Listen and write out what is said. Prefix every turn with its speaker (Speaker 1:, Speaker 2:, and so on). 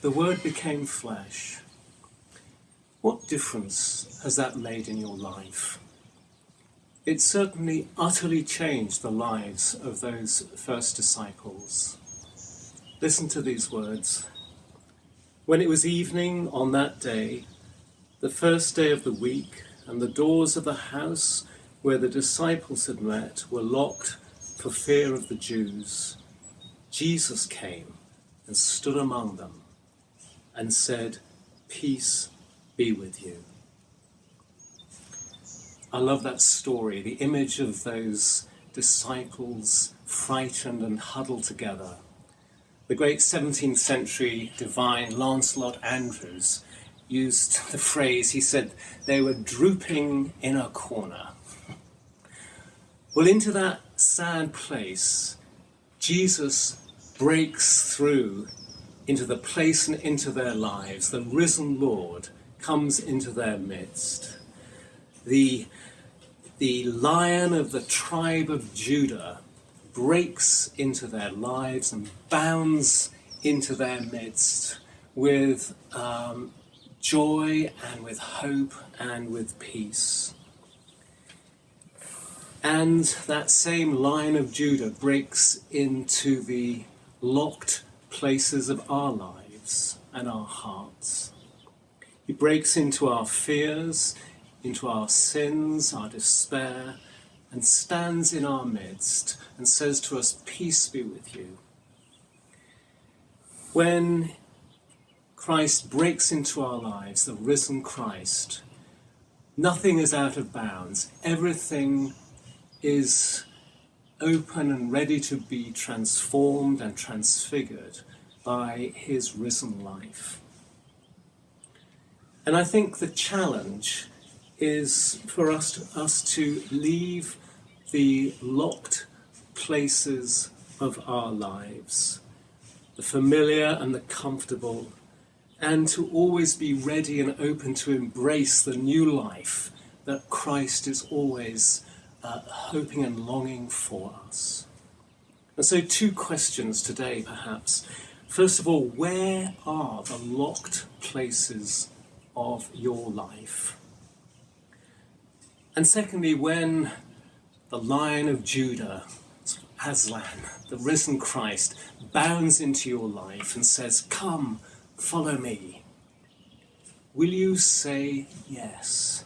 Speaker 1: the Word became flesh. What difference has that made in your life? It certainly utterly changed the lives of those first disciples. Listen to these words. When it was evening on that day, the first day of the week, and the doors of the house where the disciples had met were locked for fear of the Jews, Jesus came and stood among them and said, Peace be with you. I love that story, the image of those disciples frightened and huddled together. The great 17th century divine Lancelot Andrewes used the phrase, he said, they were drooping in a corner. Well, into that sad place, Jesus breaks through into the place and into their lives. The risen Lord comes into their midst. The, the lion of the tribe of Judah breaks into their lives and bounds into their midst with um, joy and with hope and with peace. And that same lion of Judah breaks into the locked places of our lives and our hearts. He breaks into our fears, into our sins, our despair, and stands in our midst and says to us, Peace be with you. When Christ breaks into our lives, the risen Christ, nothing is out of bounds. Everything is open and ready to be transformed and transfigured by his risen life. And I think the challenge is for us to, us to leave the locked places of our lives, the familiar and the comfortable, and to always be ready and open to embrace the new life that Christ is always uh, hoping and longing for us. And so, two questions today, perhaps. First of all, where are the locked places of your life? And secondly, when the Lion of Judah, Aslan, the risen Christ, bounds into your life and says, Come, follow me, will you say yes?